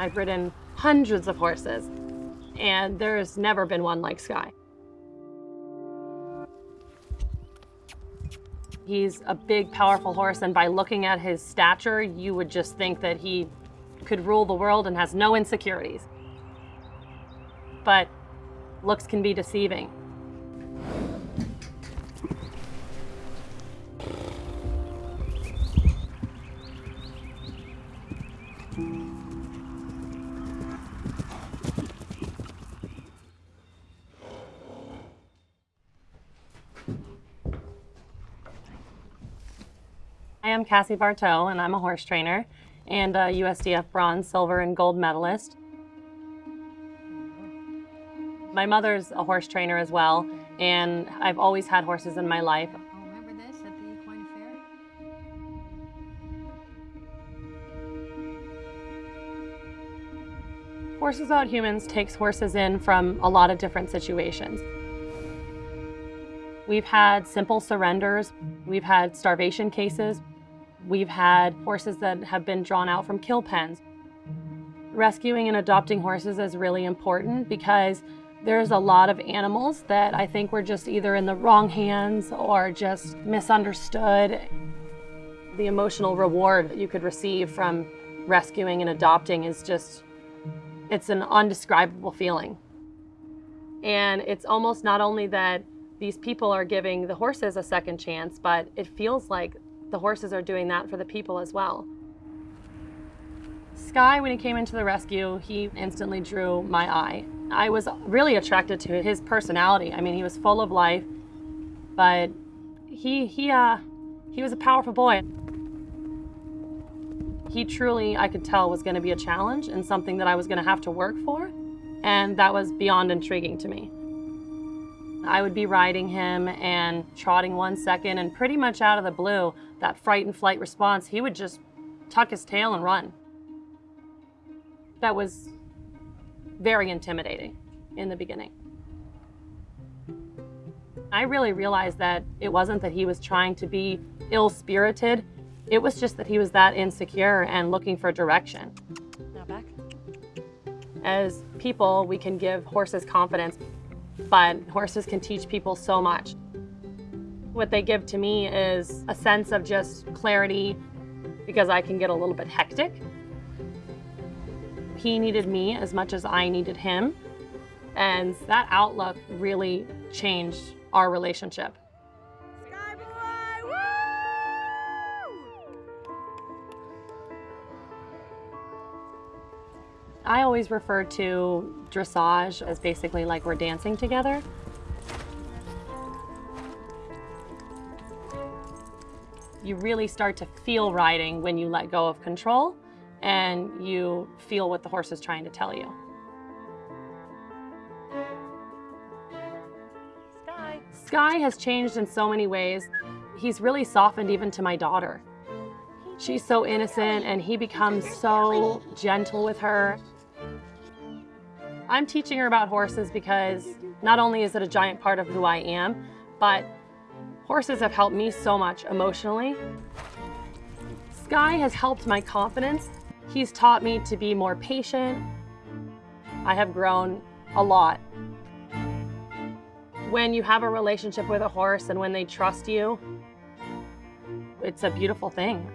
I've ridden hundreds of horses, and there's never been one like Sky. He's a big, powerful horse, and by looking at his stature, you would just think that he could rule the world and has no insecurities. But looks can be deceiving. I am Cassie Bartow, and I'm a horse trainer and a USDF bronze, silver, and gold medalist. My mother's a horse trainer as well, and I've always had horses in my life. Oh, remember this at the Equine Fair? Horses Without Humans takes horses in from a lot of different situations. We've had simple surrenders, we've had starvation cases, we've had horses that have been drawn out from kill pens. Rescuing and adopting horses is really important because there's a lot of animals that I think were just either in the wrong hands or just misunderstood. The emotional reward that you could receive from rescuing and adopting is just it's an undescribable feeling. And it's almost not only that these people are giving the horses a second chance, but it feels like the horses are doing that for the people as well. Sky, when he came into the rescue, he instantly drew my eye. I was really attracted to his personality. I mean, he was full of life, but he he uh he was a powerful boy. He truly, I could tell, was going to be a challenge and something that I was going to have to work for, and that was beyond intriguing to me. I would be riding him and trotting one second, and pretty much out of the blue, that fright and flight response, he would just tuck his tail and run. That was very intimidating in the beginning. I really realized that it wasn't that he was trying to be ill-spirited, it was just that he was that insecure and looking for direction. Now back. As people, we can give horses confidence, but horses can teach people so much. What they give to me is a sense of just clarity because I can get a little bit hectic. He needed me as much as I needed him. And that outlook really changed our relationship. I always refer to dressage as basically like we're dancing together. You really start to feel riding when you let go of control and you feel what the horse is trying to tell you. Sky. Sky has changed in so many ways. He's really softened even to my daughter. She's so innocent and he becomes so gentle with her. I'm teaching her about horses because not only is it a giant part of who I am, but horses have helped me so much emotionally. Sky has helped my confidence. He's taught me to be more patient. I have grown a lot. When you have a relationship with a horse and when they trust you, it's a beautiful thing.